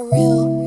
surreal.